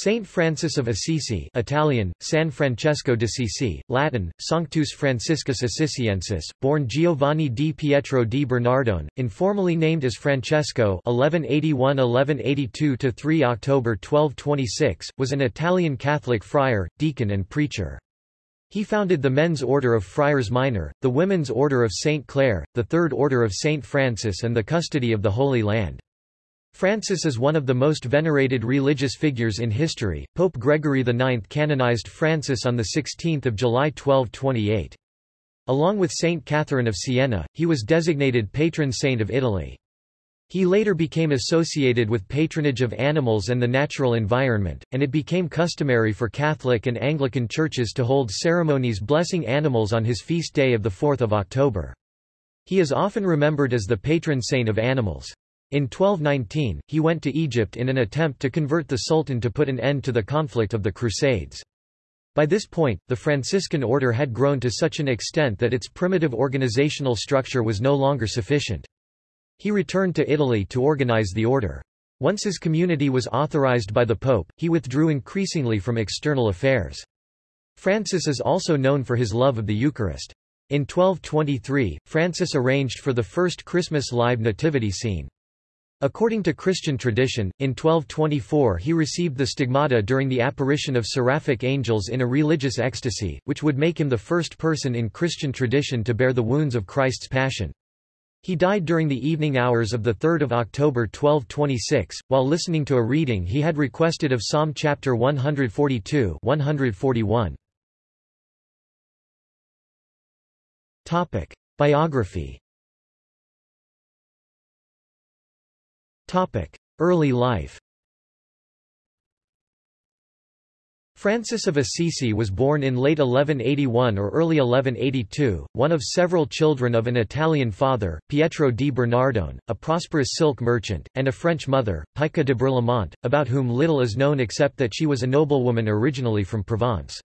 Saint Francis of Assisi Italian, San Francesco d'Assisi, Latin, Sanctus Franciscus Assisiensis, born Giovanni di Pietro di Bernardone, informally named as Francesco 1181–1182–3 October 1226, was an Italian Catholic friar, deacon and preacher. He founded the Men's Order of Friars Minor, the Women's Order of St. Clare, the Third Order of St. Francis and the Custody of the Holy Land. Francis is one of the most venerated religious figures in history. Pope Gregory IX canonized Francis on 16 July 1228. Along with Saint Catherine of Siena, he was designated patron saint of Italy. He later became associated with patronage of animals and the natural environment, and it became customary for Catholic and Anglican churches to hold ceremonies blessing animals on his feast day of 4 October. He is often remembered as the patron saint of animals. In 1219, he went to Egypt in an attempt to convert the Sultan to put an end to the conflict of the Crusades. By this point, the Franciscan order had grown to such an extent that its primitive organizational structure was no longer sufficient. He returned to Italy to organize the order. Once his community was authorized by the Pope, he withdrew increasingly from external affairs. Francis is also known for his love of the Eucharist. In 1223, Francis arranged for the first Christmas live nativity scene. According to Christian tradition, in 1224 he received the stigmata during the apparition of seraphic angels in a religious ecstasy, which would make him the first person in Christian tradition to bear the wounds of Christ's passion. He died during the evening hours of 3 October 1226, while listening to a reading he had requested of Psalm chapter 142 141. Biography Early life Francis of Assisi was born in late 1181 or early 1182, one of several children of an Italian father, Pietro di Bernardone, a prosperous silk merchant, and a French mother, Pica de Berlaymont, about whom little is known except that she was a noblewoman originally from Provence.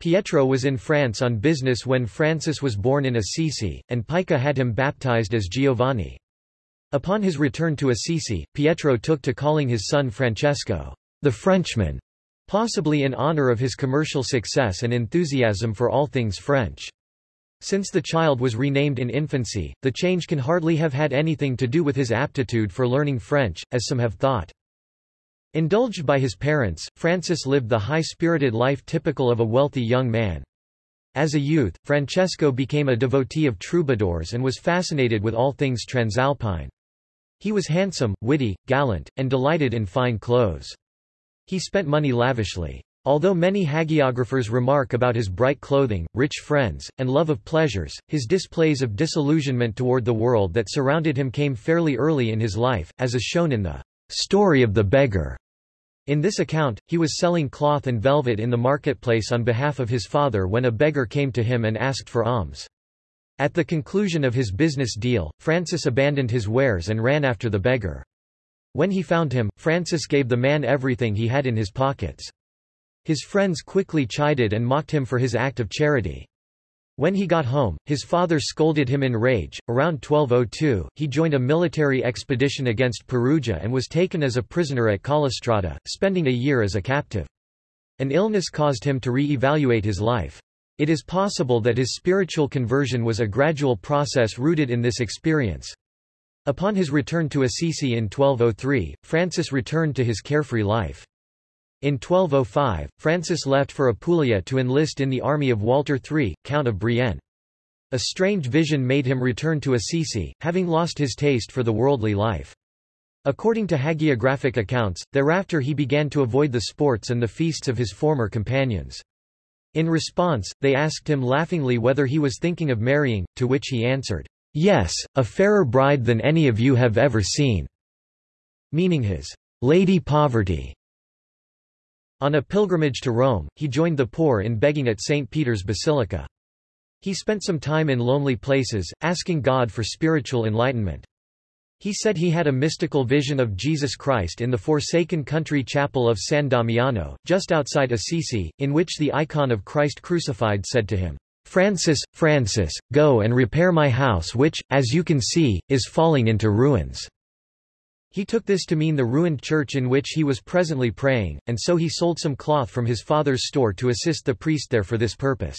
Pietro was in France on business when Francis was born in Assisi, and Pica had him baptized as Giovanni. Upon his return to Assisi, Pietro took to calling his son Francesco, the Frenchman, possibly in honor of his commercial success and enthusiasm for all things French. Since the child was renamed in infancy, the change can hardly have had anything to do with his aptitude for learning French, as some have thought. Indulged by his parents, Francis lived the high-spirited life typical of a wealthy young man. As a youth, Francesco became a devotee of troubadours and was fascinated with all things transalpine. He was handsome, witty, gallant, and delighted in fine clothes. He spent money lavishly. Although many hagiographers remark about his bright clothing, rich friends, and love of pleasures, his displays of disillusionment toward the world that surrounded him came fairly early in his life, as is shown in the story of the beggar. In this account, he was selling cloth and velvet in the marketplace on behalf of his father when a beggar came to him and asked for alms. At the conclusion of his business deal, Francis abandoned his wares and ran after the beggar. When he found him, Francis gave the man everything he had in his pockets. His friends quickly chided and mocked him for his act of charity. When he got home, his father scolded him in rage. Around 1202, he joined a military expedition against Perugia and was taken as a prisoner at Collestrada, spending a year as a captive. An illness caused him to re-evaluate his life. It is possible that his spiritual conversion was a gradual process rooted in this experience. Upon his return to Assisi in 1203, Francis returned to his carefree life. In 1205, Francis left for Apulia to enlist in the army of Walter III, Count of Brienne. A strange vision made him return to Assisi, having lost his taste for the worldly life. According to hagiographic accounts, thereafter he began to avoid the sports and the feasts of his former companions. In response, they asked him laughingly whether he was thinking of marrying, to which he answered, "'Yes, a fairer bride than any of you have ever seen' meaning his Lady Poverty. On a pilgrimage to Rome, he joined the poor in begging at St. Peter's Basilica. He spent some time in lonely places, asking God for spiritual enlightenment. He said he had a mystical vision of Jesus Christ in the forsaken country chapel of San Damiano, just outside Assisi, in which the icon of Christ crucified said to him, Francis, Francis, go and repair my house which, as you can see, is falling into ruins. He took this to mean the ruined church in which he was presently praying, and so he sold some cloth from his father's store to assist the priest there for this purpose.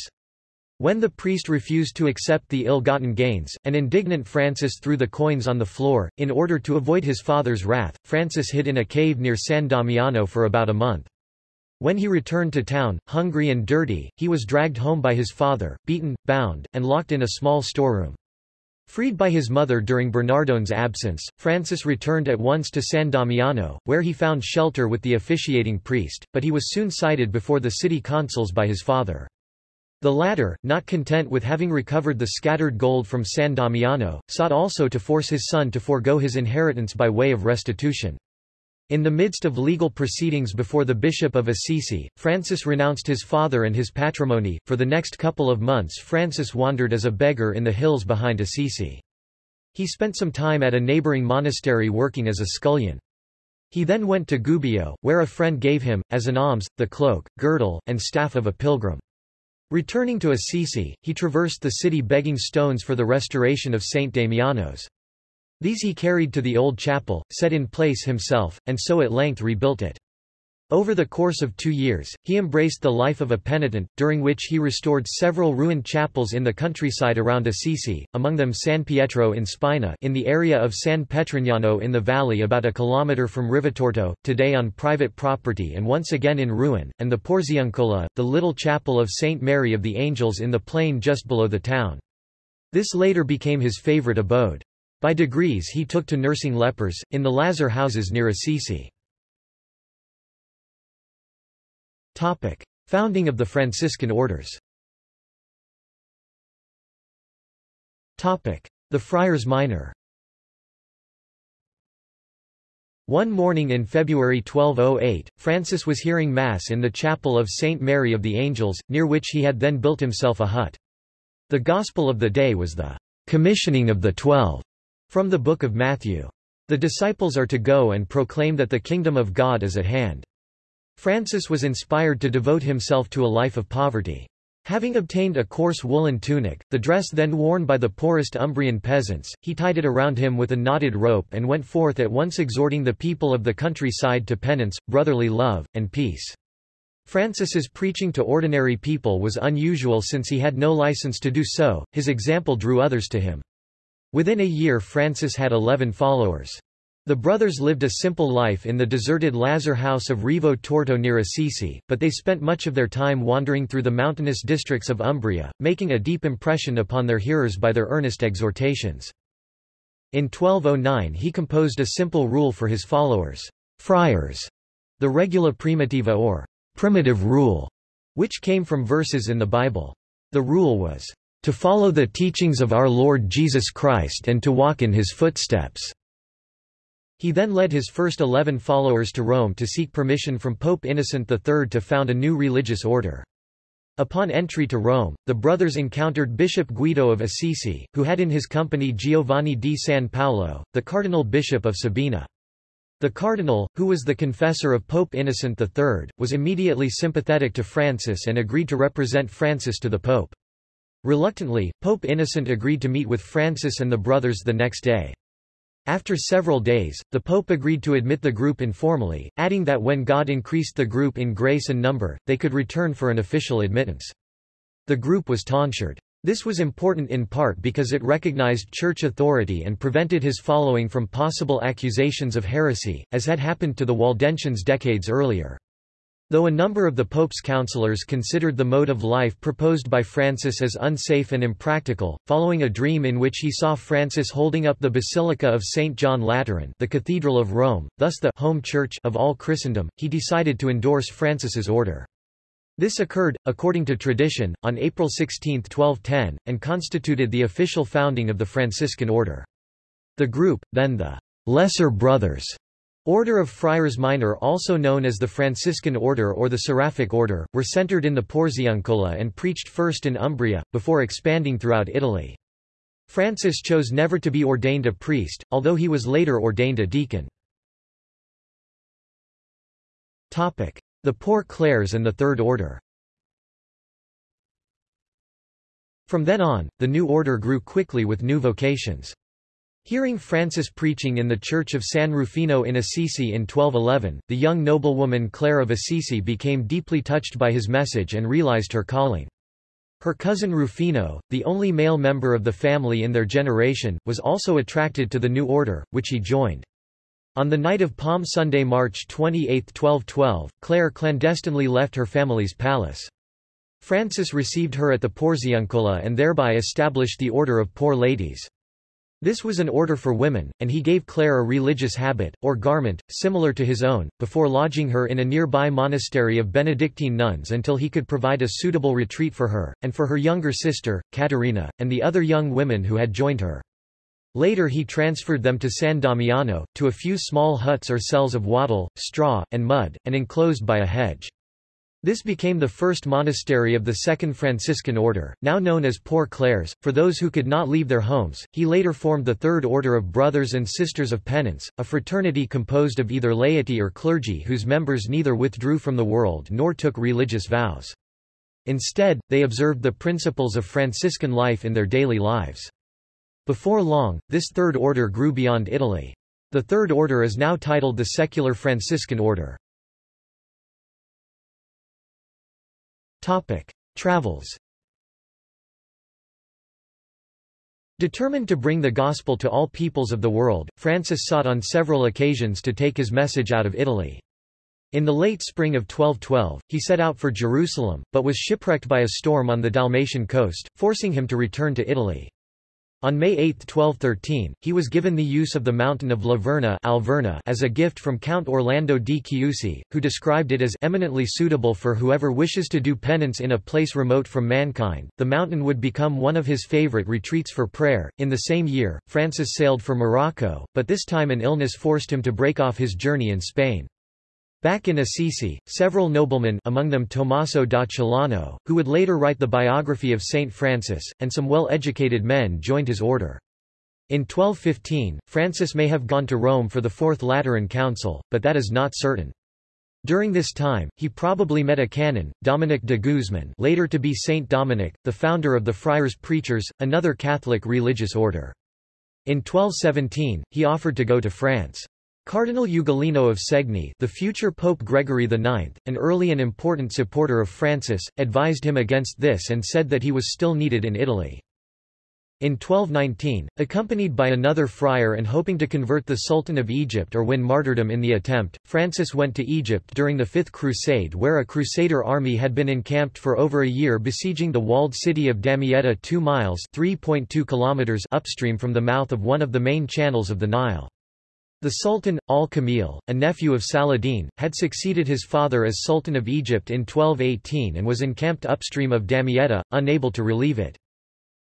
When the priest refused to accept the ill-gotten gains, an indignant Francis threw the coins on the floor. In order to avoid his father's wrath, Francis hid in a cave near San Damiano for about a month. When he returned to town, hungry and dirty, he was dragged home by his father, beaten, bound, and locked in a small storeroom. Freed by his mother during Bernardone's absence, Francis returned at once to San Damiano, where he found shelter with the officiating priest, but he was soon cited before the city consuls by his father. The latter, not content with having recovered the scattered gold from San Damiano, sought also to force his son to forego his inheritance by way of restitution. In the midst of legal proceedings before the Bishop of Assisi, Francis renounced his father and his patrimony. For the next couple of months, Francis wandered as a beggar in the hills behind Assisi. He spent some time at a neighboring monastery working as a scullion. He then went to Gubbio, where a friend gave him, as an alms, the cloak, girdle, and staff of a pilgrim. Returning to Assisi, he traversed the city begging stones for the restoration of St. Damiano's. These he carried to the old chapel, set in place himself, and so at length rebuilt it. Over the course of two years, he embraced the life of a penitent, during which he restored several ruined chapels in the countryside around Assisi, among them San Pietro in Spina in the area of San Petrignano in the valley about a kilometre from Rivotorto, today on private property and once again in ruin, and the Porziuncola, the little chapel of St. Mary of the Angels in the plain just below the town. This later became his favourite abode. By degrees he took to nursing lepers, in the lazar houses near Assisi. Topic. Founding of the Franciscan orders Topic. The Friars Minor One morning in February 1208, Francis was hearing Mass in the chapel of St. Mary of the Angels, near which he had then built himself a hut. The Gospel of the day was the commissioning of the Twelve from the Book of Matthew. The disciples are to go and proclaim that the kingdom of God is at hand. Francis was inspired to devote himself to a life of poverty. Having obtained a coarse woolen tunic, the dress then worn by the poorest Umbrian peasants, he tied it around him with a knotted rope and went forth at once exhorting the people of the countryside to penance, brotherly love, and peace. Francis's preaching to ordinary people was unusual since he had no license to do so, his example drew others to him. Within a year Francis had eleven followers. The brothers lived a simple life in the deserted Lazar house of Rivo Torto near Assisi, but they spent much of their time wandering through the mountainous districts of Umbria, making a deep impression upon their hearers by their earnest exhortations. In 1209 he composed a simple rule for his followers, friars, the regula primitiva or primitive rule, which came from verses in the Bible. The rule was, to follow the teachings of our Lord Jesus Christ and to walk in his footsteps. He then led his first eleven followers to Rome to seek permission from Pope Innocent III to found a new religious order. Upon entry to Rome, the brothers encountered Bishop Guido of Assisi, who had in his company Giovanni di San Paolo, the cardinal bishop of Sabina. The cardinal, who was the confessor of Pope Innocent III, was immediately sympathetic to Francis and agreed to represent Francis to the pope. Reluctantly, Pope Innocent agreed to meet with Francis and the brothers the next day. After several days, the Pope agreed to admit the group informally, adding that when God increased the group in grace and number, they could return for an official admittance. The group was tonsured. This was important in part because it recognized church authority and prevented his following from possible accusations of heresy, as had happened to the Waldensians decades earlier. Though a number of the Pope's counselors considered the mode of life proposed by Francis as unsafe and impractical, following a dream in which he saw Francis holding up the Basilica of St. John Lateran the Cathedral of Rome, thus the home church of all Christendom, he decided to endorse Francis's order. This occurred, according to tradition, on April 16, 1210, and constituted the official founding of the Franciscan order. The group, then the Lesser Brothers, Order of Friars Minor also known as the Franciscan Order or the Seraphic Order, were centered in the Porziuncola and preached first in Umbria, before expanding throughout Italy. Francis chose never to be ordained a priest, although he was later ordained a deacon. The Poor Clares and the Third Order From then on, the new order grew quickly with new vocations. Hearing Francis preaching in the church of San Rufino in Assisi in 1211, the young noblewoman Clare of Assisi became deeply touched by his message and realized her calling. Her cousin Rufino, the only male member of the family in their generation, was also attracted to the new order, which he joined. On the night of Palm Sunday, March 28, 1212, Clare clandestinely left her family's palace. Francis received her at the Porziuncola and thereby established the Order of Poor Ladies. This was an order for women, and he gave Clare a religious habit, or garment, similar to his own, before lodging her in a nearby monastery of Benedictine nuns until he could provide a suitable retreat for her, and for her younger sister, Caterina, and the other young women who had joined her. Later he transferred them to San Damiano, to a few small huts or cells of wattle, straw, and mud, and enclosed by a hedge. This became the first monastery of the Second Franciscan Order, now known as Poor Clares, for those who could not leave their homes. He later formed the Third Order of Brothers and Sisters of Penance, a fraternity composed of either laity or clergy whose members neither withdrew from the world nor took religious vows. Instead, they observed the principles of Franciscan life in their daily lives. Before long, this Third Order grew beyond Italy. The Third Order is now titled the Secular Franciscan Order. Topic. Travels Determined to bring the gospel to all peoples of the world, Francis sought on several occasions to take his message out of Italy. In the late spring of 1212, he set out for Jerusalem, but was shipwrecked by a storm on the Dalmatian coast, forcing him to return to Italy. On May 8, 1213, he was given the use of the mountain of La Verna Alverna as a gift from Count Orlando di Chiusi, who described it as eminently suitable for whoever wishes to do penance in a place remote from mankind. The mountain would become one of his favorite retreats for prayer. In the same year, Francis sailed for Morocco, but this time an illness forced him to break off his journey in Spain. Back in Assisi, several noblemen among them Tommaso da Celano, who would later write the biography of Saint Francis, and some well-educated men joined his order. In 1215, Francis may have gone to Rome for the Fourth Lateran Council, but that is not certain. During this time, he probably met a canon, Dominic de Guzman later to be Saint Dominic, the founder of the Friars Preachers, another Catholic religious order. In 1217, he offered to go to France. Cardinal Ugolino of Segni the future Pope Gregory IX, an early and important supporter of Francis, advised him against this and said that he was still needed in Italy. In 1219, accompanied by another friar and hoping to convert the Sultan of Egypt or win martyrdom in the attempt, Francis went to Egypt during the Fifth Crusade where a Crusader army had been encamped for over a year besieging the walled city of Damietta 2 miles upstream from the mouth of one of the main channels of the Nile. The Sultan, al-Kamil, a nephew of Saladin, had succeeded his father as Sultan of Egypt in 1218 and was encamped upstream of Damietta, unable to relieve it.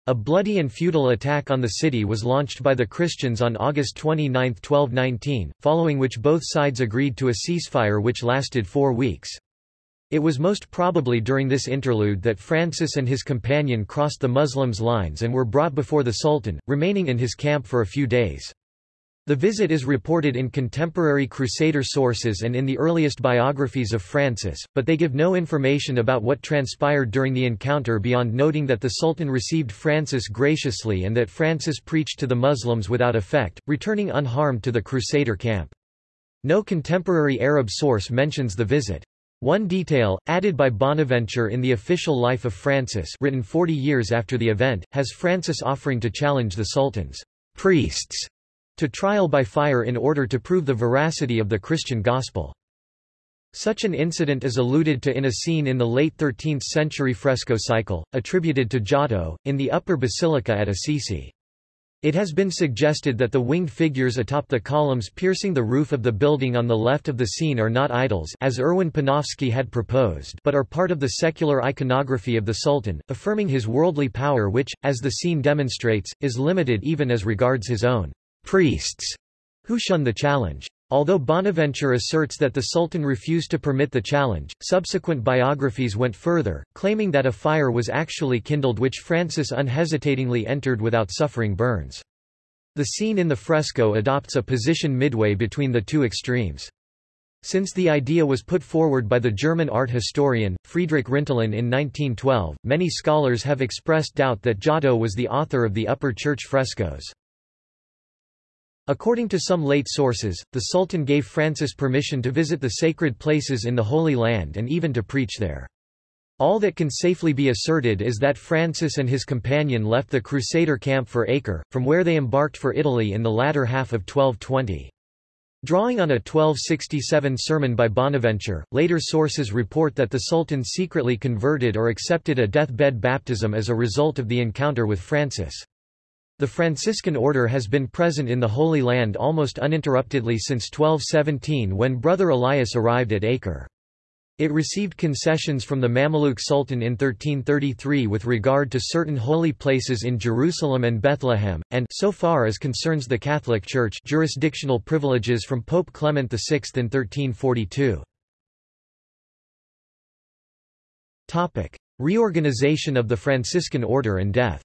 A bloody and futile attack on the city was launched by the Christians on August 29, 1219, following which both sides agreed to a ceasefire which lasted four weeks. It was most probably during this interlude that Francis and his companion crossed the Muslims' lines and were brought before the Sultan, remaining in his camp for a few days. The visit is reported in contemporary Crusader sources and in the earliest biographies of Francis, but they give no information about what transpired during the encounter beyond noting that the Sultan received Francis graciously and that Francis preached to the Muslims without effect, returning unharmed to the Crusader camp. No contemporary Arab source mentions the visit. One detail, added by Bonaventure in the official life of Francis written 40 years after the event, has Francis offering to challenge the Sultan's priests to trial by fire in order to prove the veracity of the Christian gospel. Such an incident is alluded to in a scene in the late 13th century fresco cycle, attributed to Giotto, in the upper basilica at Assisi. It has been suggested that the winged figures atop the columns piercing the roof of the building on the left of the scene are not idols as Erwin Panofsky had proposed but are part of the secular iconography of the Sultan, affirming his worldly power which, as the scene demonstrates, is limited even as regards his own priests who shun the challenge. Although Bonaventure asserts that the Sultan refused to permit the challenge, subsequent biographies went further, claiming that a fire was actually kindled which Francis unhesitatingly entered without suffering burns. The scene in the fresco adopts a position midway between the two extremes. Since the idea was put forward by the German art historian, Friedrich Rintelen in 1912, many scholars have expressed doubt that Giotto was the author of the upper church frescoes. According to some late sources, the Sultan gave Francis permission to visit the sacred places in the Holy Land and even to preach there. All that can safely be asserted is that Francis and his companion left the Crusader camp for Acre, from where they embarked for Italy in the latter half of 1220. Drawing on a 1267 sermon by Bonaventure, later sources report that the Sultan secretly converted or accepted a deathbed baptism as a result of the encounter with Francis. The Franciscan order has been present in the Holy Land almost uninterruptedly since 1217 when Brother Elias arrived at Acre. It received concessions from the Mamluk Sultan in 1333 with regard to certain holy places in Jerusalem and Bethlehem, and so far as concerns the Catholic Church jurisdictional privileges from Pope Clement VI in 1342. Reorganization of the Franciscan order and death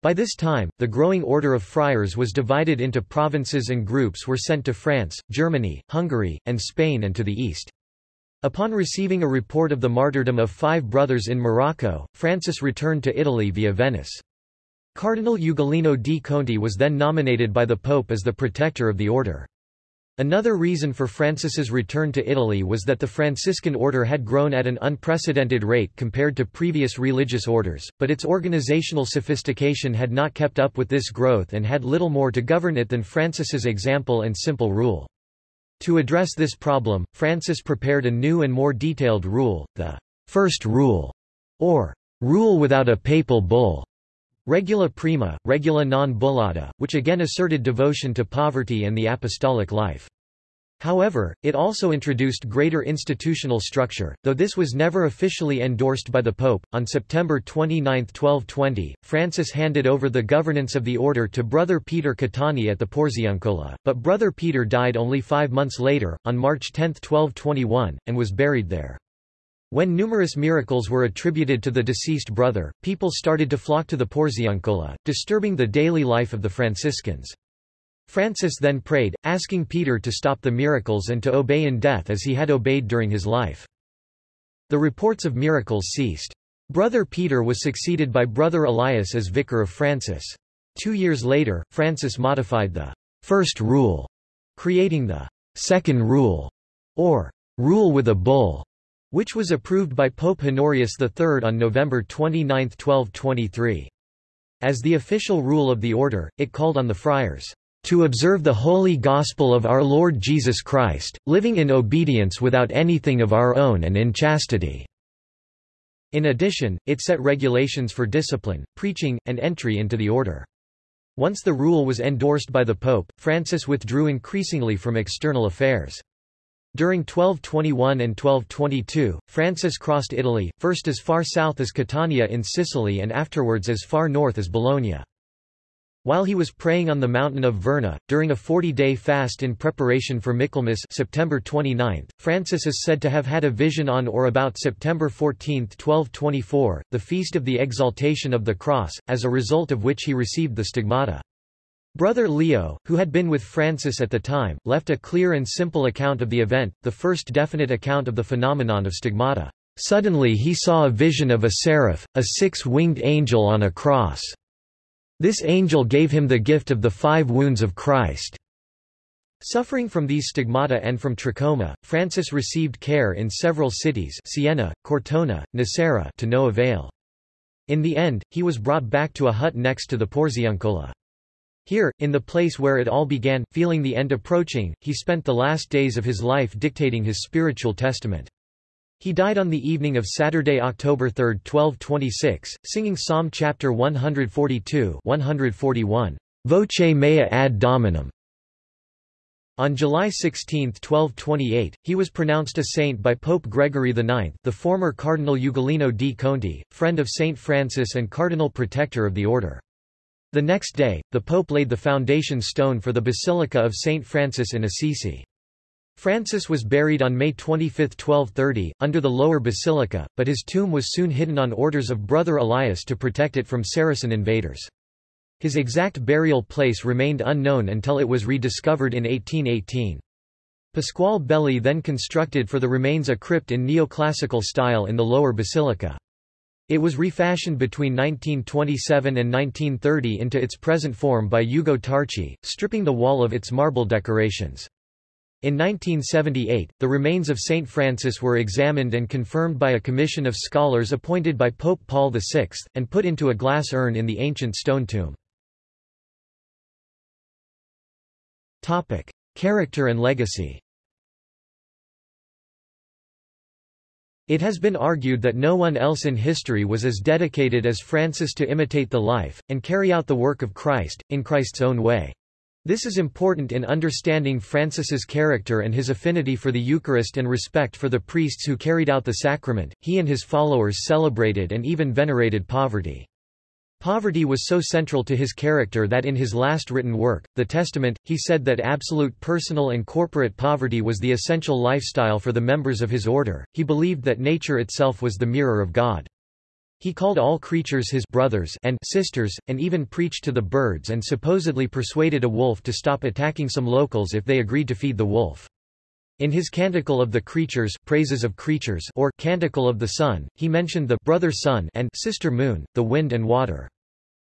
By this time, the growing order of friars was divided into provinces and groups were sent to France, Germany, Hungary, and Spain and to the east. Upon receiving a report of the martyrdom of five brothers in Morocco, Francis returned to Italy via Venice. Cardinal Ugolino di Conti was then nominated by the Pope as the protector of the order. Another reason for Francis's return to Italy was that the Franciscan order had grown at an unprecedented rate compared to previous religious orders, but its organizational sophistication had not kept up with this growth and had little more to govern it than Francis's example and simple rule. To address this problem, Francis prepared a new and more detailed rule, the First Rule, or Rule without a papal bull, Regula prima, regula non bullata, which again asserted devotion to poverty and the apostolic life. However, it also introduced greater institutional structure, though this was never officially endorsed by the Pope. On September 29, 1220, Francis handed over the governance of the order to Brother Peter Catani at the Porziuncola, but Brother Peter died only five months later, on March 10, 1221, and was buried there. When numerous miracles were attributed to the deceased brother, people started to flock to the Porziuncola, disturbing the daily life of the Franciscans. Francis then prayed, asking Peter to stop the miracles and to obey in death as he had obeyed during his life. The reports of miracles ceased. Brother Peter was succeeded by Brother Elias as vicar of Francis. Two years later, Francis modified the first rule, creating the second rule, or rule with a bull which was approved by Pope Honorius III on November 29, 1223. As the official rule of the order, it called on the friars to observe the holy gospel of our Lord Jesus Christ, living in obedience without anything of our own and in chastity." In addition, it set regulations for discipline, preaching, and entry into the order. Once the rule was endorsed by the Pope, Francis withdrew increasingly from external affairs. During 1221 and 1222, Francis crossed Italy, first as far south as Catania in Sicily and afterwards as far north as Bologna. While he was praying on the mountain of Verna, during a 40-day fast in preparation for Michaelmas September 29, Francis is said to have had a vision on or about September 14, 1224, the feast of the Exaltation of the Cross, as a result of which he received the stigmata. Brother Leo, who had been with Francis at the time, left a clear and simple account of the event, the first definite account of the phenomenon of stigmata. Suddenly he saw a vision of a seraph, a six-winged angel on a cross. This angel gave him the gift of the five wounds of Christ. Suffering from these stigmata and from trachoma, Francis received care in several cities Siena, Cortona, Nocera to no avail. In the end, he was brought back to a hut next to the Porziuncola. Here, in the place where it all began, feeling the end approaching, he spent the last days of his life dictating his spiritual testament. He died on the evening of Saturday, October 3, 1226, singing Psalm chapter 142 141, Voce mea ad Dominum. On July 16, 1228, he was pronounced a saint by Pope Gregory IX the former Cardinal Ugolino di Conti, friend of Saint Francis and cardinal protector of the order. The next day, the Pope laid the foundation stone for the Basilica of St. Francis in Assisi. Francis was buried on May 25, 1230, under the lower basilica, but his tomb was soon hidden on orders of Brother Elias to protect it from Saracen invaders. His exact burial place remained unknown until it was rediscovered in 1818. Pasquale Belli then constructed for the remains a crypt in neoclassical style in the lower basilica. It was refashioned between 1927 and 1930 into its present form by Ugo Tarchi, stripping the wall of its marble decorations. In 1978, the remains of St. Francis were examined and confirmed by a commission of scholars appointed by Pope Paul VI, and put into a glass urn in the ancient stone tomb. Character and legacy It has been argued that no one else in history was as dedicated as Francis to imitate the life, and carry out the work of Christ, in Christ's own way. This is important in understanding Francis's character and his affinity for the Eucharist and respect for the priests who carried out the sacrament. He and his followers celebrated and even venerated poverty. Poverty was so central to his character that in his last written work, The Testament, he said that absolute personal and corporate poverty was the essential lifestyle for the members of his order. He believed that nature itself was the mirror of God. He called all creatures his brothers and sisters, and even preached to the birds and supposedly persuaded a wolf to stop attacking some locals if they agreed to feed the wolf. In his Canticle of the Creatures, Praises of Creatures or Canticle of the Sun, he mentioned the brother sun and sister moon, the wind and water.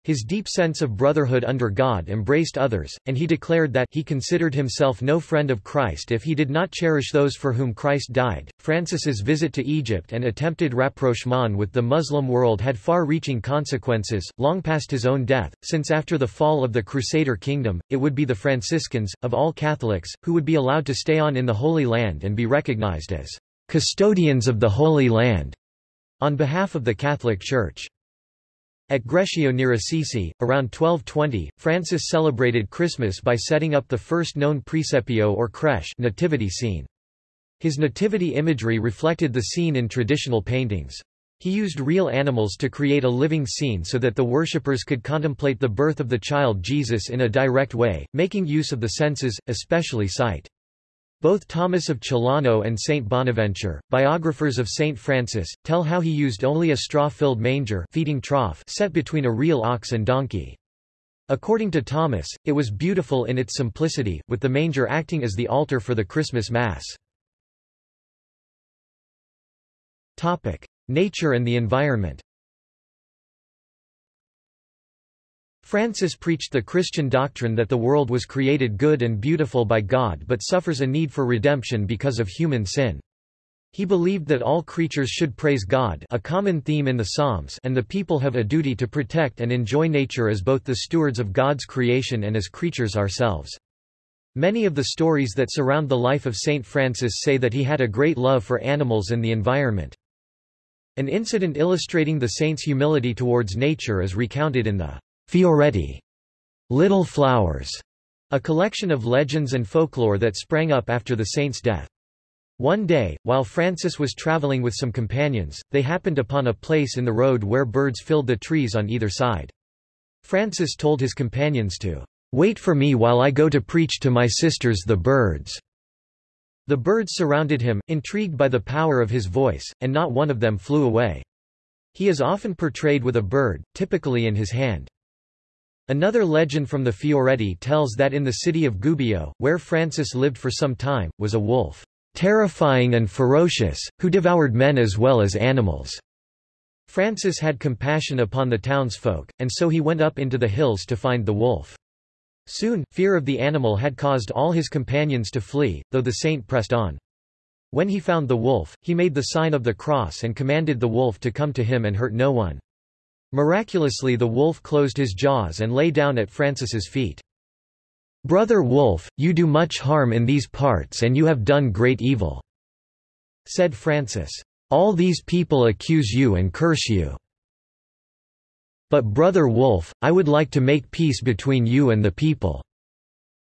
His deep sense of brotherhood under God embraced others, and he declared that he considered himself no friend of Christ if he did not cherish those for whom Christ died. Francis's visit to Egypt and attempted rapprochement with the Muslim world had far-reaching consequences, long past his own death, since after the fall of the Crusader kingdom, it would be the Franciscans, of all Catholics, who would be allowed to stay on in the Holy Land and be recognized as custodians of the Holy Land on behalf of the Catholic Church. At Greccio near Assisi, around 1220, Francis celebrated Christmas by setting up the first known presepio or creche nativity scene. His nativity imagery reflected the scene in traditional paintings. He used real animals to create a living scene so that the worshippers could contemplate the birth of the child Jesus in a direct way, making use of the senses, especially sight. Both Thomas of Celano and Saint Bonaventure, biographers of Saint Francis, tell how he used only a straw-filled manger feeding trough set between a real ox and donkey. According to Thomas, it was beautiful in its simplicity, with the manger acting as the altar for the Christmas Mass. Nature and the environment Francis preached the Christian doctrine that the world was created good and beautiful by God but suffers a need for redemption because of human sin. He believed that all creatures should praise God a common theme in the Psalms and the people have a duty to protect and enjoy nature as both the stewards of God's creation and as creatures ourselves. Many of the stories that surround the life of Saint Francis say that he had a great love for animals and the environment. An incident illustrating the saint's humility towards nature is recounted in the Fioretti, Little Flowers, a collection of legends and folklore that sprang up after the saint's death. One day, while Francis was traveling with some companions, they happened upon a place in the road where birds filled the trees on either side. Francis told his companions to wait for me while I go to preach to my sisters the birds. The birds surrounded him, intrigued by the power of his voice, and not one of them flew away. He is often portrayed with a bird, typically in his hand. Another legend from the Fioretti tells that in the city of Gubbio, where Francis lived for some time, was a wolf, terrifying and ferocious, who devoured men as well as animals. Francis had compassion upon the townsfolk, and so he went up into the hills to find the wolf. Soon, fear of the animal had caused all his companions to flee, though the saint pressed on. When he found the wolf, he made the sign of the cross and commanded the wolf to come to him and hurt no one. Miraculously the wolf closed his jaws and lay down at Francis's feet. "'Brother Wolf, you do much harm in these parts and you have done great evil,' said Francis. "'All these people accuse you and curse you. But Brother Wolf, I would like to make peace between you and the people.'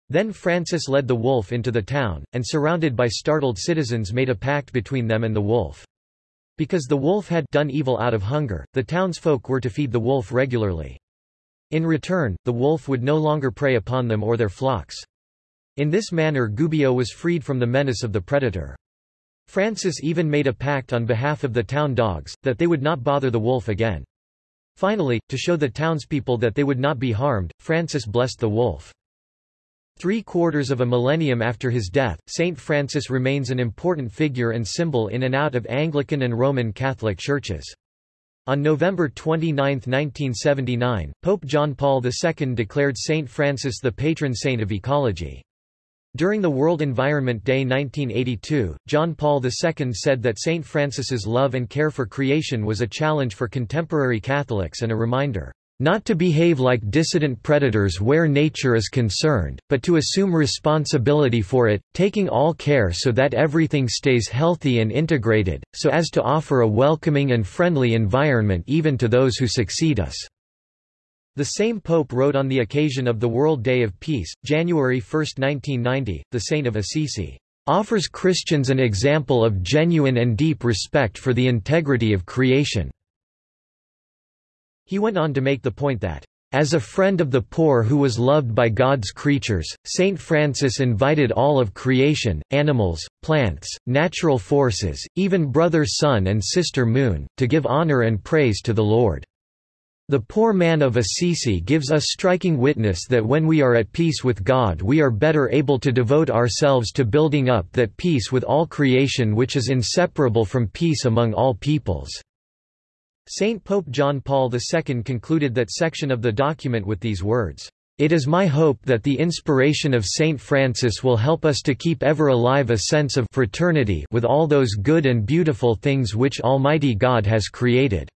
Then Francis led the wolf into the town, and surrounded by startled citizens made a pact between them and the wolf. Because the wolf had done evil out of hunger, the townsfolk were to feed the wolf regularly. In return, the wolf would no longer prey upon them or their flocks. In this manner Gubbio was freed from the menace of the predator. Francis even made a pact on behalf of the town dogs, that they would not bother the wolf again. Finally, to show the townspeople that they would not be harmed, Francis blessed the wolf. Three quarters of a millennium after his death, Saint Francis remains an important figure and symbol in and out of Anglican and Roman Catholic churches. On November 29, 1979, Pope John Paul II declared Saint Francis the patron saint of ecology. During the World Environment Day 1982, John Paul II said that Saint Francis's love and care for creation was a challenge for contemporary Catholics and a reminder not to behave like dissident predators where nature is concerned, but to assume responsibility for it, taking all care so that everything stays healthy and integrated, so as to offer a welcoming and friendly environment even to those who succeed us. The same pope wrote on the occasion of the World Day of Peace, January 1, 1990, the Saint of Assisi offers Christians an example of genuine and deep respect for the integrity of creation. He went on to make the point that, as a friend of the poor who was loved by God's creatures, Saint Francis invited all of creation, animals, plants, natural forces, even brother sun and sister moon, to give honor and praise to the Lord. The poor man of Assisi gives us striking witness that when we are at peace with God we are better able to devote ourselves to building up that peace with all creation which is inseparable from peace among all peoples. Saint Pope John Paul II concluded that section of the document with these words, "...it is my hope that the inspiration of Saint Francis will help us to keep ever alive a sense of fraternity with all those good and beautiful things which Almighty God has created."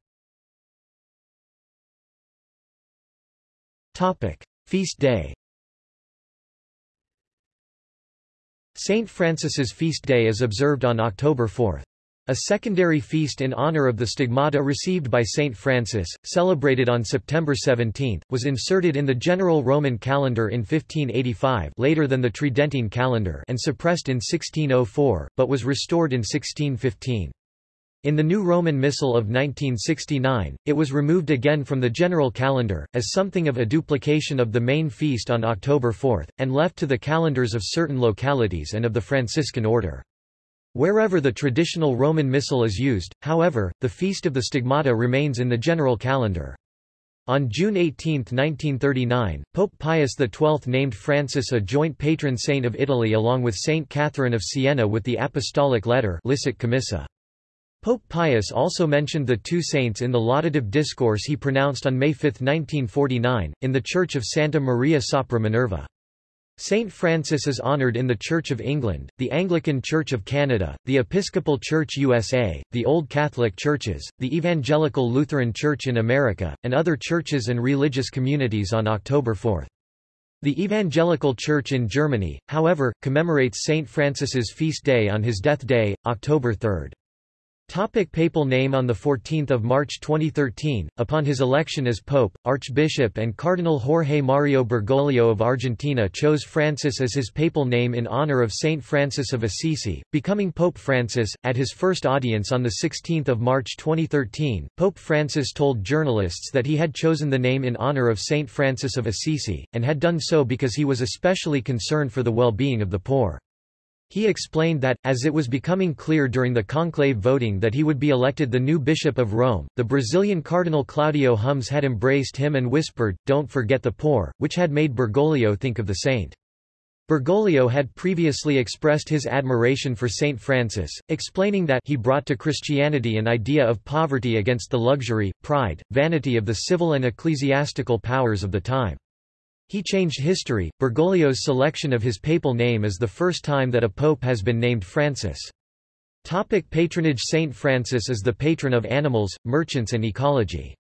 Feast day Saint Francis's feast day is observed on October 4. A secondary feast in honor of the stigmata received by Saint Francis, celebrated on September 17, was inserted in the general Roman calendar in 1585 later than the Tridentine calendar and suppressed in 1604, but was restored in 1615. In the new Roman Missal of 1969, it was removed again from the general calendar, as something of a duplication of the main feast on October 4, and left to the calendars of certain localities and of the Franciscan order. Wherever the traditional Roman Missal is used, however, the Feast of the Stigmata remains in the general calendar. On June 18, 1939, Pope Pius XII named Francis a joint patron saint of Italy along with Saint Catherine of Siena with the apostolic letter Licet Commissa. Pope Pius also mentioned the two saints in the laudative discourse he pronounced on May 5, 1949, in the Church of Santa Maria sopra Minerva. Saint Francis is honored in the Church of England, the Anglican Church of Canada, the Episcopal Church USA, the Old Catholic Churches, the Evangelical Lutheran Church in America, and other churches and religious communities on October 4. The Evangelical Church in Germany, however, commemorates Saint Francis's feast day on his death day, October 3. Topic papal name On 14 March 2013, upon his election as Pope, Archbishop and Cardinal Jorge Mario Bergoglio of Argentina chose Francis as his papal name in honor of Saint Francis of Assisi, becoming Pope Francis. At his first audience on 16 March 2013, Pope Francis told journalists that he had chosen the name in honor of Saint Francis of Assisi, and had done so because he was especially concerned for the well-being of the poor. He explained that, as it was becoming clear during the conclave voting that he would be elected the new Bishop of Rome, the Brazilian Cardinal Claudio Hummes had embraced him and whispered, don't forget the poor, which had made Bergoglio think of the saint. Bergoglio had previously expressed his admiration for Saint Francis, explaining that he brought to Christianity an idea of poverty against the luxury, pride, vanity of the civil and ecclesiastical powers of the time. He changed history. Bergoglio's selection of his papal name is the first time that a pope has been named Francis. Topic patronage Saint Francis is the patron of animals, merchants and ecology.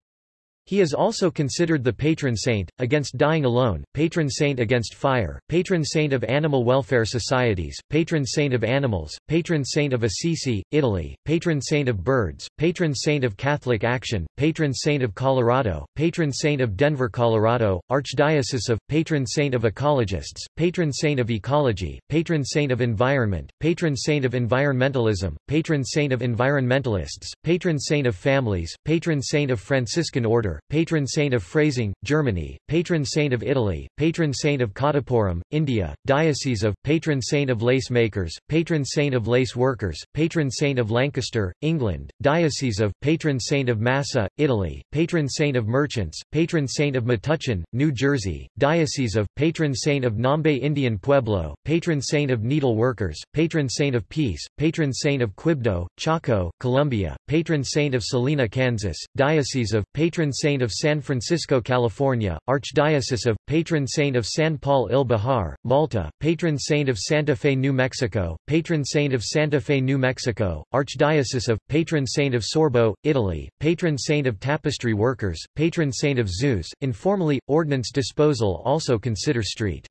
He is also considered the patron saint, against dying alone, patron saint against fire, patron saint of animal welfare societies, patron saint of animals, patron saint of Assisi, Italy, patron saint of birds, patron saint of Catholic Action, patron saint of Colorado, patron saint of Denver, Colorado, Archdiocese of, patron saint of ecologists, patron saint of ecology, patron saint of environment, patron saint of environmentalism, patron saint of environmentalists, patron saint of families, patron saint of Franciscan order, Martyr, patron saint of Freising, Germany, patron saint of Italy, patron saint of Kottapuram, India, diocese of, patron saint of lace makers, patron saint of lace workers, patron saint of Lancaster, England, diocese of, patron saint of Massa, Italy, patron saint of merchants, patron saint of Metuchen, New Jersey, diocese of, patron saint of Nambe Indian Pueblo, patron saint of needle workers, patron saint of peace, patron saint of Quibdó, Chocó, Colombia, patron saint of Salina, Kansas, diocese of, patron saint of San Francisco, California, archdiocese of, patron saint of San Paul il Bahar, Malta, patron saint of Santa Fe, New Mexico, patron saint of Santa Fe, New Mexico, archdiocese of, patron saint of Sorbo, Italy, patron saint of tapestry workers, patron saint of Zeus, informally, ordnance disposal also consider street.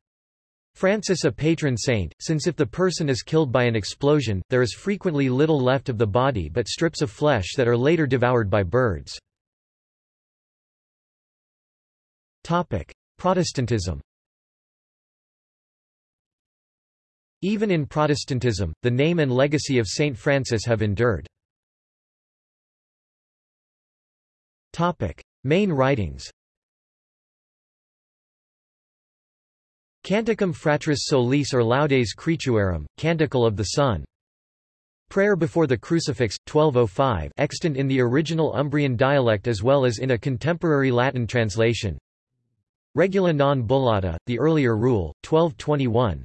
Francis a patron saint, since if the person is killed by an explosion, there is frequently little left of the body but strips of flesh that are later devoured by birds. Protestantism Even in Protestantism, the name and legacy of Saint Francis have endured. Topic. Main writings Canticum Fratris Solis or Laudes Creaturarum, Canticle of the Sun. Prayer before the Crucifix, 1205 extant in the original Umbrian dialect as well as in a contemporary Latin translation. Regula non bullata, the earlier rule, 1221.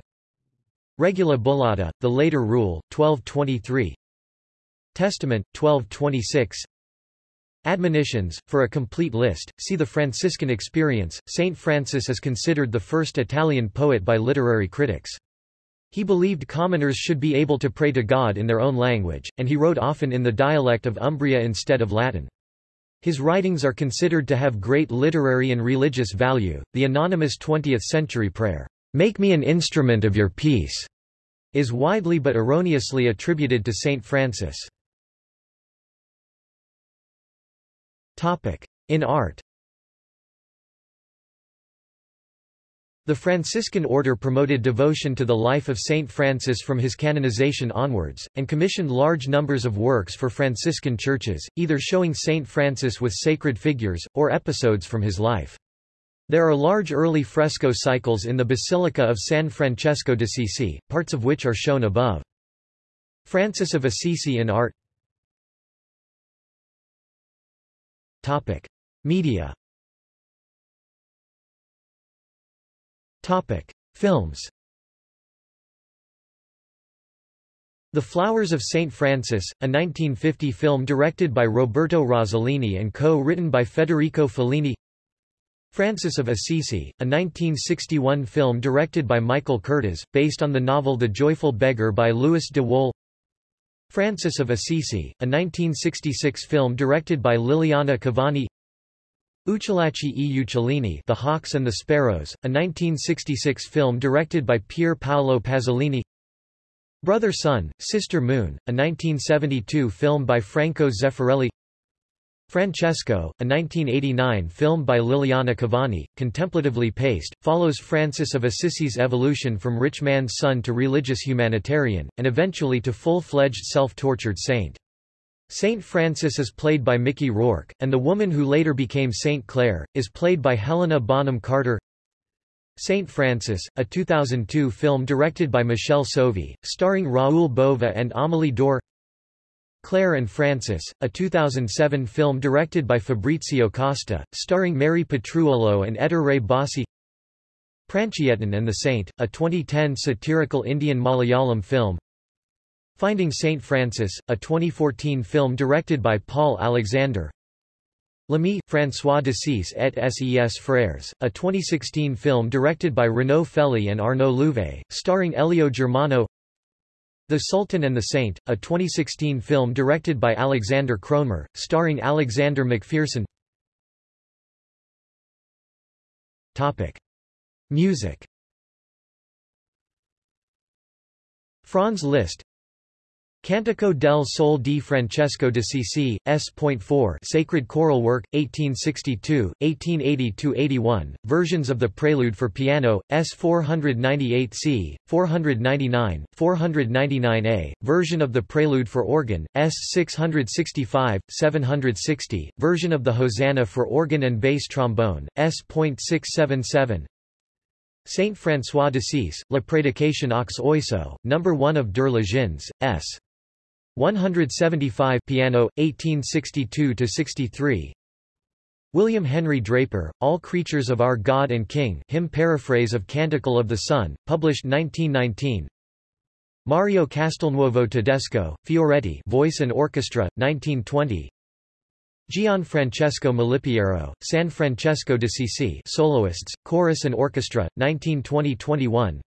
Regula bullata, the later rule, 1223. Testament, 1226. Admonitions. For a complete list, see the Franciscan experience. Saint Francis is considered the first Italian poet by literary critics. He believed commoners should be able to pray to God in their own language, and he wrote often in the dialect of Umbria instead of Latin. His writings are considered to have great literary and religious value. The anonymous 20th century prayer, Make me an instrument of your peace, is widely but erroneously attributed to Saint Francis. In art The Franciscan order promoted devotion to the life of Saint Francis from his canonization onwards, and commissioned large numbers of works for Franciscan churches, either showing Saint Francis with sacred figures, or episodes from his life. There are large early fresco cycles in the Basilica of San Francesco d'Assisi, parts of which are shown above. Francis of Assisi in art Topic. Media Topic. Films The Flowers of St. Francis, a 1950 film directed by Roberto Rossellini and co-written by Federico Fellini Francis of Assisi, a 1961 film directed by Michael Curtiz, based on the novel The Joyful Beggar by Louis de Wohl Francis of Assisi, a 1966 film directed by Liliana Cavani Uccellacci e. Uccellini The Hawks and the Sparrows, a 1966 film directed by Pier Paolo Pasolini. Brother Sun, Sister Moon, a 1972 film by Franco Zeffirelli. Francesco, a 1989 film by Liliana Cavani, contemplatively paced, follows Francis of Assisi's evolution from rich man's son to religious humanitarian, and eventually to full-fledged self-tortured saint. Saint Francis is played by Mickey Rourke, and the woman who later became Saint Clare, is played by Helena Bonham Carter. Saint Francis, a 2002 film directed by Michel Soavi, starring Raoul Bova and Amélie Daure. Claire and Francis, a 2007 film directed by Fabrizio Costa, starring Mary Petruolo and Ettore Bassi. Pranchiyettan and the Saint, a 2010 satirical Indian Malayalam film Finding Saint Francis, a 2014 film directed by Paul Alexander. L'Ami, François d'Assise et ses frères, a 2016 film directed by Renaud Fely and Arnaud Louvet, starring Elio Germano. The Sultan and the Saint, a 2016 film directed by Alexander Kroner, starring Alexander McPherson Topic. Music. Franz Liszt Cantico del Sol di Francesco d'Assisi, S.4 Sacred Choral Work, 1862, 1880–81, versions of the Prelude for Piano, S.498c, 499, 499a, version of the Prelude for Organ, S.665, 760, version of the Hosanna for organ and bass trombone, S.677, Saint François de d'Assise, La Prédication aux Oiseaux, No. 1 of Der Legends, S. 175 piano 1862 to 63 William Henry Draper All Creatures of Our God and King hymn paraphrase of Canticle of the Sun published 1919 Mario Castelnuovo Tedesco Fioretti Voice and Orchestra 1920 Gianfrancesco Malipiero San Francesco d'Assisi Soloists Chorus and Orchestra 1920-21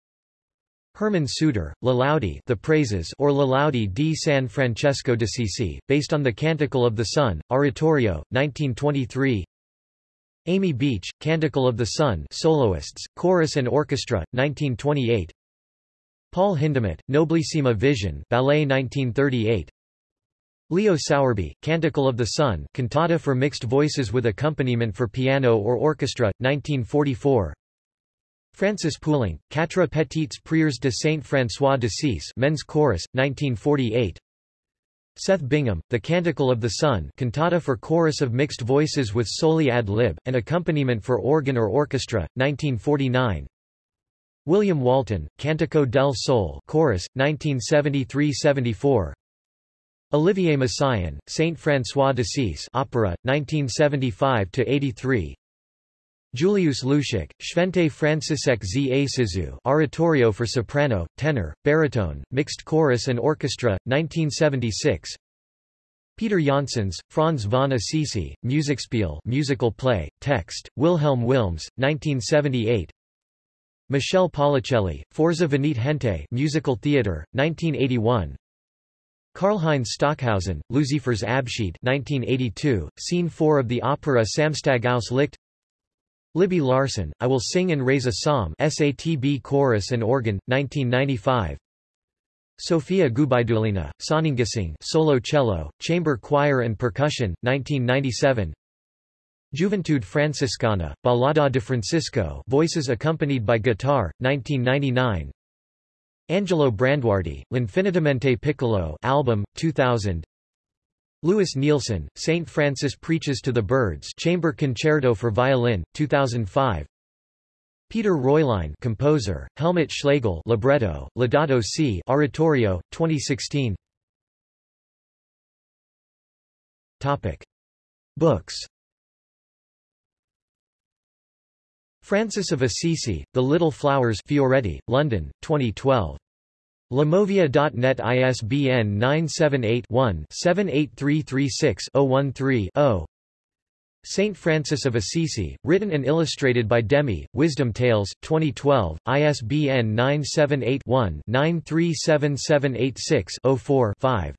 Herman Suter, La Laude the Praises or La Laude di San Francesco d'Assisi, based on the Canticle of the Sun, Oratorio, 1923 Amy Beach, Canticle of the Sun soloists, chorus and orchestra, 1928 Paul Hindemith, Nobilissima Visione ballet 1938 Leo Sowerby, Canticle of the Sun cantata for mixed voices with accompaniment for piano or orchestra, 1944 Francis Poulenc, Quatre petites prières de Saint-François d'Assise Men's Chorus, 1948 Seth Bingham, The Canticle of the Sun cantata for chorus of mixed voices with soli ad lib, and accompaniment for organ or orchestra, 1949 William Walton, Cantico del Sol chorus, 1973–74 Olivier Messiaen, Saint François d'Assise opera, 1975–83 Julius Luschek, Święty Franciszek z Asyzu Oratorio for soprano, tenor, baritone, mixed chorus and orchestra, 1976 Peter Janssens, Franz von Assisi, Musikspiel musical play, text, Wilhelm Wilms, 1978 Michel Paulicelli, Forza Venite Gente musical theatre, 1981 Karlheinz Stockhausen, Luzifer's Abschied 1982, Scene 4 of the opera Samstag aus Licht Libby Larsen, I Will Sing and Raise a Psalm SATB Chorus and Organ, 1995 Sofia Gubaidulina, Sonnengesang solo cello, chamber choir and percussion, 1997 Juventude Franciscana, Ballada de Francisco voices accompanied by guitar, 1999 Angelo Branduardi, L'Infinitamente Piccolo album, 2000 Louis Nielsen, St. Francis Preaches to the Birds Chamber Concerto for Violin, 2005 Peter Reulein composer, Helmut Schlegel libretto, Laudato Si oratorio, 2016 Topic. Books Francis of Assisi, The Little Flowers Fioretti, London, 2012 Limovia.net ISBN 978-1-78336-013-0 Saint Francis of Assisi, written and illustrated by Demi, Wisdom Tales, 2012, ISBN 978-1-937786-04-5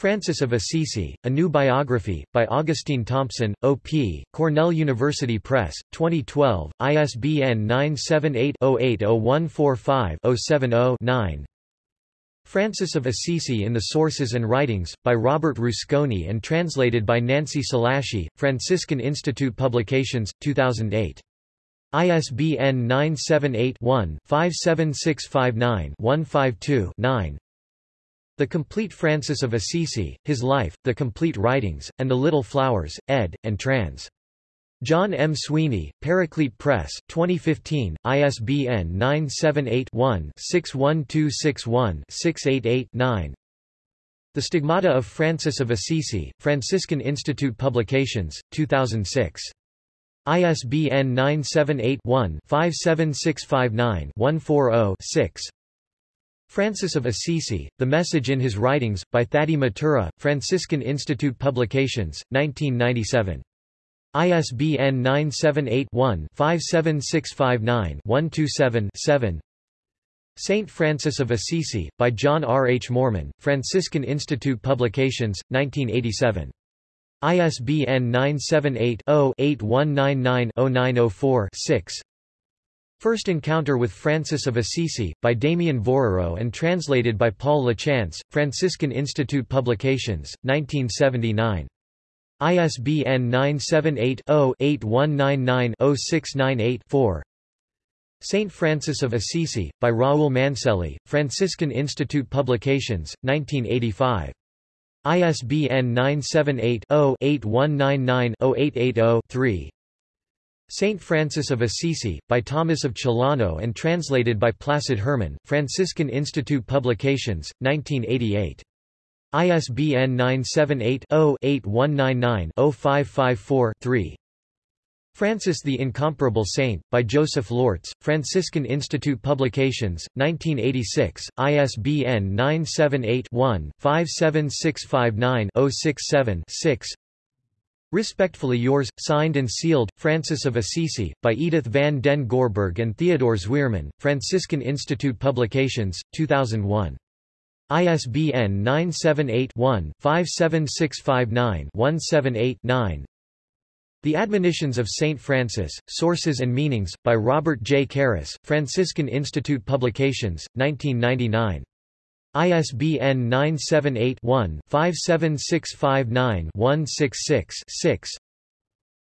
Francis of Assisi, A New Biography, by Augustine Thompson, O.P., Cornell University Press, 2012, ISBN 978-080145-070-9 Francis of Assisi in the Sources and Writings, by Robert Rusconi and translated by Nancy Celaschi, Franciscan Institute Publications, 2008. ISBN 978 one 57659 152 9 the Complete Francis of Assisi, His Life, The Complete Writings, and The Little Flowers, ed., and trans. John M. Sweeney, Paraclete Press, 2015, ISBN 978-1-61261-688-9 The Stigmata of Francis of Assisi, Franciscan Institute Publications, 2006. ISBN 978 one 57659 140 Francis of Assisi, The Message in His Writings, by Thady Matura, Franciscan Institute Publications, 1997. ISBN 978-1-57659-127-7 Saint Francis of Assisi, by John R. H. Moorman, Franciscan Institute Publications, 1987. ISBN 978 0 8199 0904 6 First Encounter with Francis of Assisi, by Damien Vorreux and translated by Paul Lachance, Franciscan Institute Publications, 1979. ISBN 978-0-8199-0698-4 Saint Francis of Assisi, by Raoul Manselli, Franciscan Institute Publications, 1985. ISBN 978-0-8199-0880-3 Saint Francis of Assisi, by Thomas of Celano and translated by Placid Herman, Franciscan Institute Publications, 1988. ISBN 978 0 8199 0554 3 Francis the Incomparable Saint, by Joseph Lortz, Franciscan Institute Publications, 1986, ISBN 978-1-57659-067-6 Respectfully yours, signed and sealed, Francis of Assisi, by Edith van den Goorbergh and Theodore Zweerman, Franciscan Institute Publications, 2001. ISBN 978 one 57659 178 9 the Admonitions of St. Francis, Sources and Meanings, by Robert J. Karris, Franciscan Institute Publications, 1999. ISBN 978-1-57659-166-6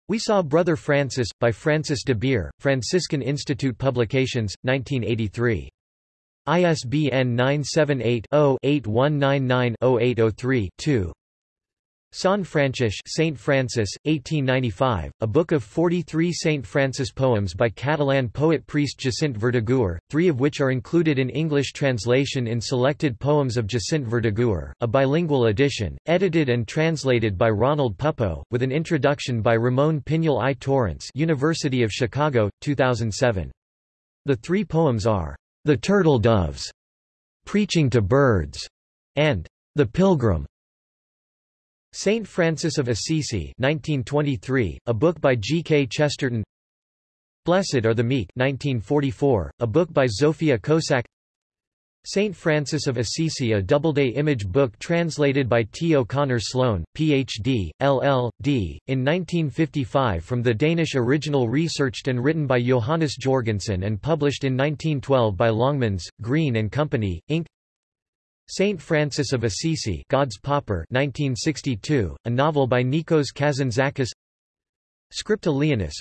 We Saw Brother Francis, by Francis de Beer, Franciscan Institute Publications, 1983. ISBN 978 0 8199 0803 2 San Francis Saint Francis, 1895, a book of 43 Saint Francis poems by Catalan poet-priest Jacint Verdaguer, three of which are included in English translation in Selected Poems of Jacint Verdaguer, a bilingual edition, edited and translated by Ronald Puppo, with an introduction by Ramon Pinyol I Torrents University of Chicago, 2007. The three poems are, The Turtle Doves, Preaching to Birds, and The Pilgrim. Saint Francis of Assisi 1923, a book by G. K. Chesterton Blessed are the Meek 1944, a book by Zofia Kosak Saint Francis of Assisi a Doubleday image book translated by T. O'Connor Sloan, Ph.D., LL.D., in 1955 from the Danish original researched and written by Johannes Jorgensen and published in 1912 by Longmans, Green and Company, Inc. Saint Francis of Assisi God's Pauper 1962, a novel by Nikos Kazantzakis Scripta Leonis,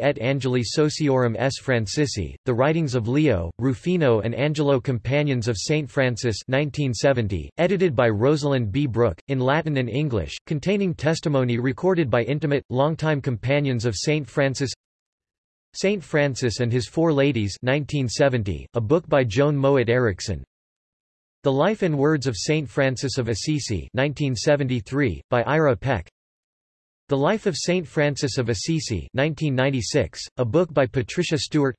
et Angeli Sociorum S. Francisci, The Writings of Leo, Rufino and Angelo Companions of Saint Francis 1970, edited by Rosalind B. Brooke, in Latin and English, containing testimony recorded by intimate, longtime companions of Saint Francis Saint Francis and His Four Ladies 1970, a book by Joan Mowat Erikson the Life and Words of Saint Francis of Assisi 1973, by Ira Peck. The Life of Saint Francis of Assisi 1996, a book by Patricia Stewart.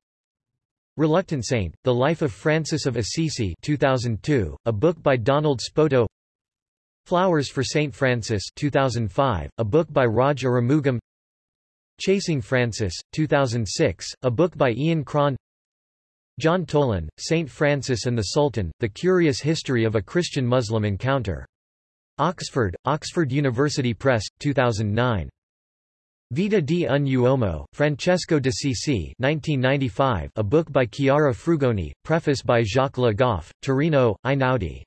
Reluctant Saint, The Life of Francis of Assisi 2002, a book by Donald Spoto. Flowers for Saint Francis 2005, a book by Raj Arumugam. Chasing Francis, 2006, a book by Ian Cron John Tolan, Saint Francis and the Sultan, The Curious History of a Christian-Muslim Encounter. Oxford, Oxford University Press, 2009. Vita di un uomo, Francesco d'Assisi 1995, a book by Chiara Frugoni, preface by Jacques Le Goff, Torino, Einaudi.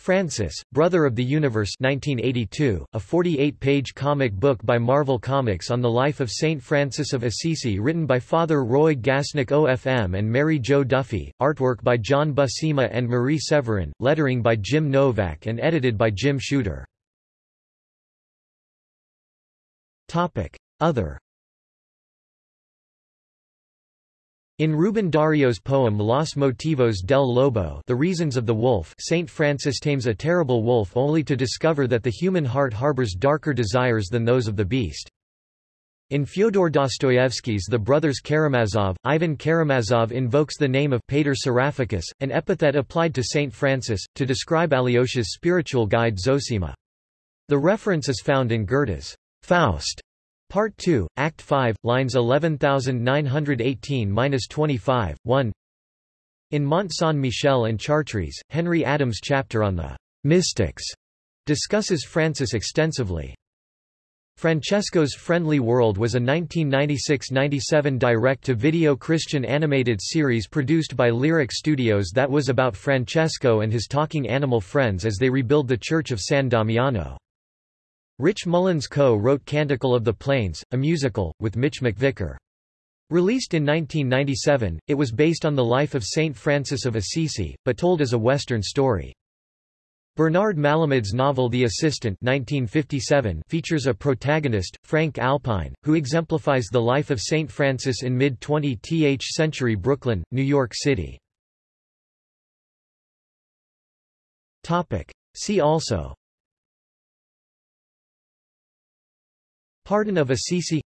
Francis, Brother of the Universe 1982, a 48-page comic book by Marvel Comics on the life of Saint Francis of Assisi written by Father Roy Gasnick OFM and Mary Jo Duffy, artwork by John Buscema and Marie Severin, lettering by Jim Novak and edited by Jim Shooter. Other In Rubén Dario's poem Los Motivos del Lobo The Reasons of the Wolf Saint Francis tames a terrible wolf only to discover that the human heart harbors darker desires than those of the beast. In Fyodor Dostoevsky's The Brothers Karamazov, Ivan Karamazov invokes the name of Pater Seraphicus, an epithet applied to Saint Francis, to describe Alyosha's spiritual guide Zosima. The reference is found in Goethe's Faust, Part 2, Act 5, lines 11918-25, 1 In Mont Saint-Michel and Chartres, Henry Adams' chapter on the mystics discusses Francis extensively. Francesco's Friendly World was a 1996–97 direct-to-video Christian animated series produced by Lyric Studios that was about Francesco and his talking animal friends as they rebuild the Church of San Damiano. Rich Mullins co-wrote Canticle of the Plains, a musical, with Mitch McVicker. Released in 1997, it was based on the life of Saint Francis of Assisi, but told as a Western story. Bernard Malamud's novel The Assistant 1957 features a protagonist, Frank Alpine, who exemplifies the life of St. Francis in mid-20th century Brooklyn, New York City. See also Pardon of Assisi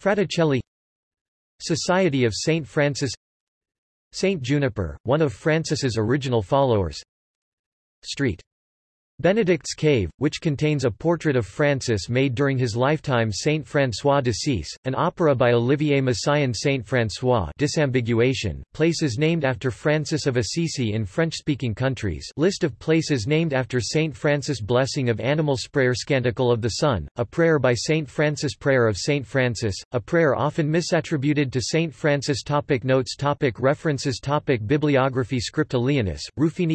Fraticelli Society of St. Francis Saint Juniper, one of Francis's original followers Street. Benedict's Cave, which contains a portrait of Francis made during his lifetime Saint François d'Assise, an opera by Olivier Messiaen Saint François disambiguation, places named after Francis of Assisi in French-speaking countries list of places named after Saint Francis Blessing of Animals Prayer Scanticle of the Sun, a prayer by Saint Francis Prayer of Saint Francis, a prayer often misattributed to Saint Francis topic Notes topic References topic Bibliography Scripta Leonis,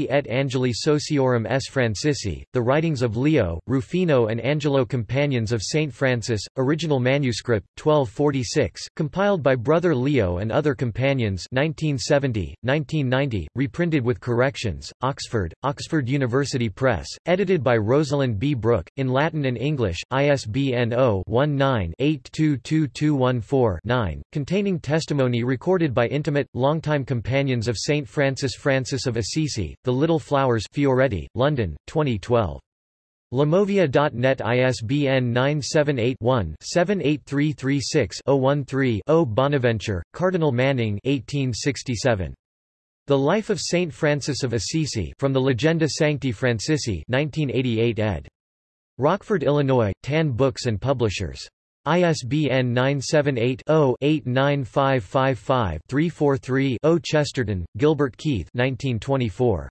et Angeli Sociorum S. Francisci the Writings of Leo, Rufino and Angelo Companions of St. Francis, original manuscript, 1246, compiled by Brother Leo and other companions 1970, 1990, reprinted with corrections, Oxford, Oxford University Press, edited by Rosalind B. Brooke, in Latin and English, ISBN 0-19-822214-9, containing testimony recorded by intimate, longtime companions of St. Francis Francis of Assisi, The Little Flowers Fioretti, London, 20 2012. Limovia.net ISBN 978-1-78336-013-0 Bonaventure, Cardinal Manning 1867. The Life of Saint Francis of Assisi from the Legenda Sancti Francisci 1988 ed. Rockford, Illinois, Tan Books and Publishers. ISBN 978-0-89555-343-0 Chesterton, Gilbert Keith 1924.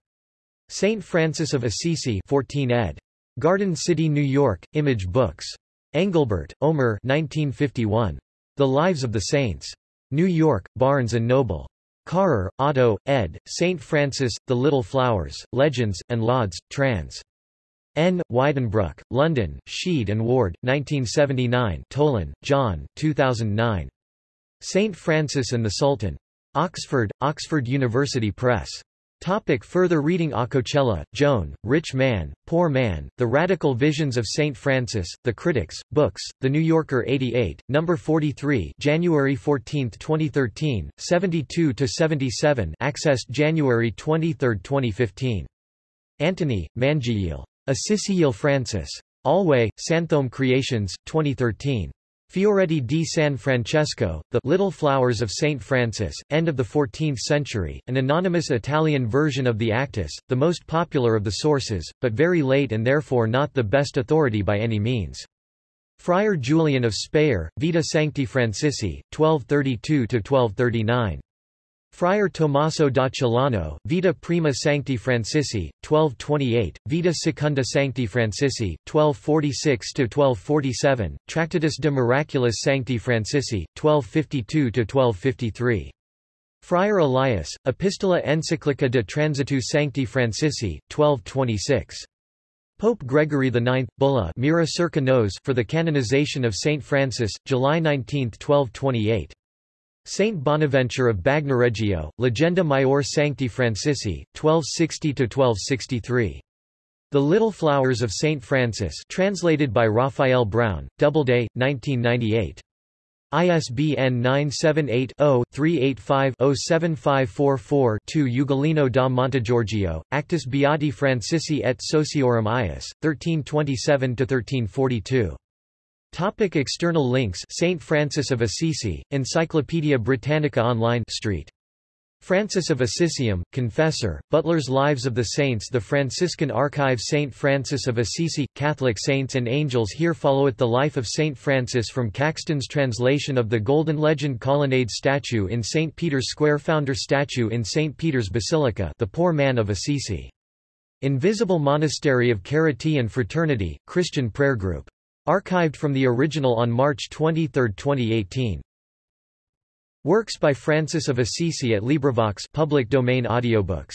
Saint Francis of Assisi 14 ed. Garden City, New York, Image Books. Engelbert, Omer 1951. The Lives of the Saints. New York, Barnes & Noble. Karrer, Otto, ed., St. Francis, The Little Flowers, Legends, and Lauds, trans. N. Wydenbruck, London, Sheed and Ward, 1979 Tolan, John, 2009. St. Francis and the Sultan. Oxford, Oxford University Press. Topic further reading Acocella, Joan, Rich Man, Poor Man, The Radical Visions of St. Francis, The Critics, Books, The New Yorker 88, No. 43 January 14, 2013, 72–77 accessed January 23, 2015. Antony, Mangiel. Assisiel Francis. Alway, Santhome Creations, 2013. Fioretti di San Francesco, The Little Flowers of Saint Francis, end of the 14th century, an anonymous Italian version of the Actus, the most popular of the sources, but very late and therefore not the best authority by any means. Friar Julian of Speyer, Vita Sancti Francisci, 1232–1239. Friar Tommaso da Celano, Vita Prima Sancti Francisci, 1228, Vita Secunda Sancti Francisci, 1246–1247, Tractatus de Miraculis Sancti Francisci, 1252–1253. Friar Elias, Epistola Encyclica de Transitu Sancti Francisci, 1226. Pope Gregory IX, Bulla Mira circa nos for the canonization of Saint Francis, July 19, 1228. Saint Bonaventure of Bagnoregio, Legenda Maior Sancti Francisci, 1260–1263. The Little Flowers of Saint Francis translated by Raphael Brown, Doubleday, 1998. ISBN 978-0-385-07544-2 Ugolino da Montegiorgio, Actus Beati Francisci et Sociorum Ius, 1327–1342. Topic external links St. Francis of Assisi, Encyclopædia Britannica Online Street. Francis of Assisium, Confessor, Butler's Lives of the Saints The Franciscan Archive St. Francis of Assisi, Catholic Saints and Angels Here followeth the life of St. Francis from Caxton's translation of the Golden Legend Colonnade statue in St. Peter's Square Founder statue in St. Peter's Basilica The Poor Man of Assisi. Invisible Monastery of Charity and Fraternity, Christian Prayer Group Archived from the original on March 23, 2018. Works by Francis of Assisi at LibriVox public domain audiobooks